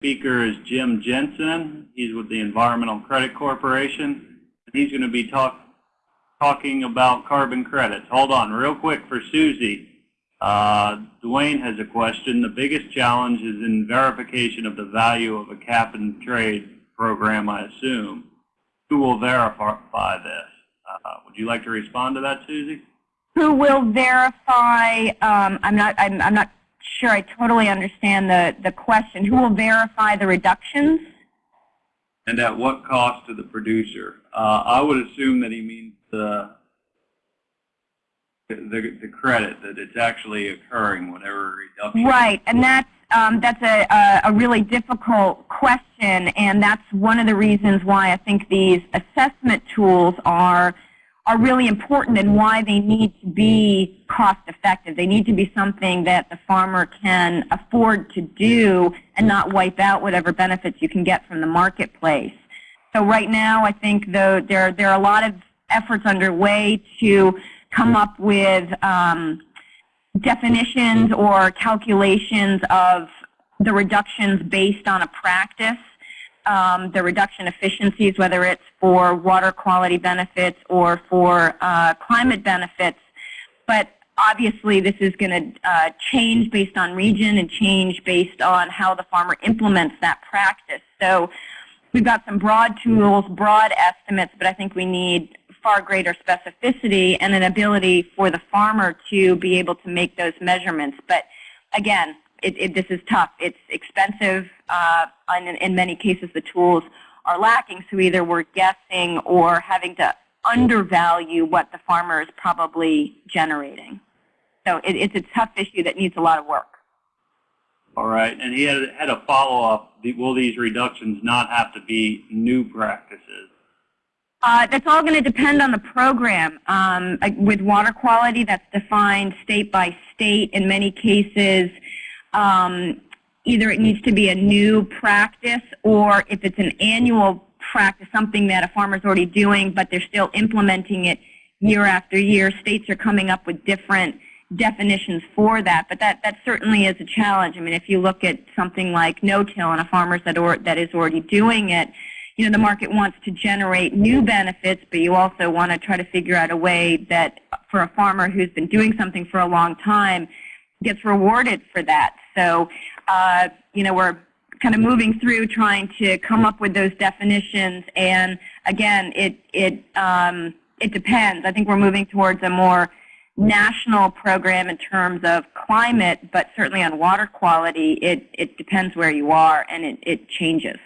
Speaker is Jim Jensen. He's with the Environmental Credit Corporation. And He's going to be talk, talking about carbon credits. Hold on real quick for Susie. Uh, Dwayne has a question. The biggest challenge is in verification of the value of a cap and trade program, I assume. Who will verify this? Uh, would you like to respond to that, Susie? Who will verify? Um, I'm not. I'm, I'm not sure. I totally understand the the question. Who will verify the reductions? And at what cost to the producer? Uh, I would assume that he means the the, the credit that it's actually occurring whatever reduction. Right, and that's um, that's a, a, a really difficult question, and that's one of the reasons why I think these assessment tools are are really important and why they need to be cost effective. They need to be something that the farmer can afford to do and not wipe out whatever benefits you can get from the marketplace. So right now, I think though there there are a lot of efforts underway to come up with um, definitions or calculations of the reductions based on a practice, um, the reduction efficiencies, whether it's for water quality benefits or for uh, climate benefits. But obviously this is going to uh, change based on region and change based on how the farmer implements that practice. So we've got some broad tools, broad estimates, but I think we need far greater specificity and an ability for the farmer to be able to make those measurements. But again, it, it, this is tough. It's expensive. Uh, and in, in many cases, the tools are lacking. So either we're guessing or having to undervalue what the farmer is probably generating. So it, it's a tough issue that needs a lot of work. All right. And he had, had a follow-up. Will these reductions not have to be new practices? Uh, that's all going to depend on the program. Um, with water quality, that's defined state by state. In many cases, um, either it needs to be a new practice or if it's an annual practice, something that a farmer's already doing, but they're still implementing it year after year. States are coming up with different definitions for that, but that, that certainly is a challenge. I mean, if you look at something like no-till and a farmer that, that is already doing it, you know, the market wants to generate new benefits, but you also want to try to figure out a way that for a farmer who's been doing something for a long time gets rewarded for that. So, uh, you know, we're kind of moving through trying to come up with those definitions. And again, it, it, um, it depends. I think we're moving towards a more national program in terms of climate, but certainly on water quality, it, it depends where you are and it, it changes.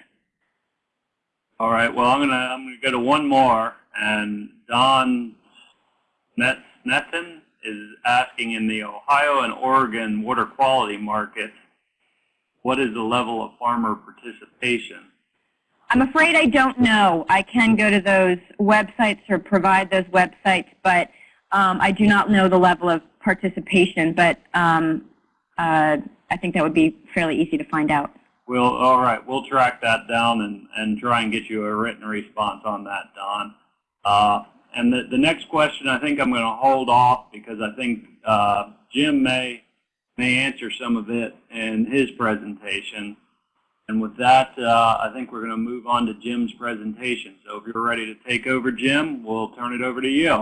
All right. Well, I'm gonna I'm gonna go to one more, and Don Snetten is asking in the Ohio and Oregon water quality markets, what is the level of farmer participation? I'm afraid I don't know. I can go to those websites or provide those websites, but um, I do not know the level of participation. But um, uh, I think that would be fairly easy to find out. We'll, all right, we'll track that down and, and try and get you a written response on that, Don. Uh, and the, the next question, I think I'm going to hold off because I think uh, Jim may, may answer some of it in his presentation. And with that, uh, I think we're going to move on to Jim's presentation. So if you're ready to take over, Jim, we'll turn it over to you.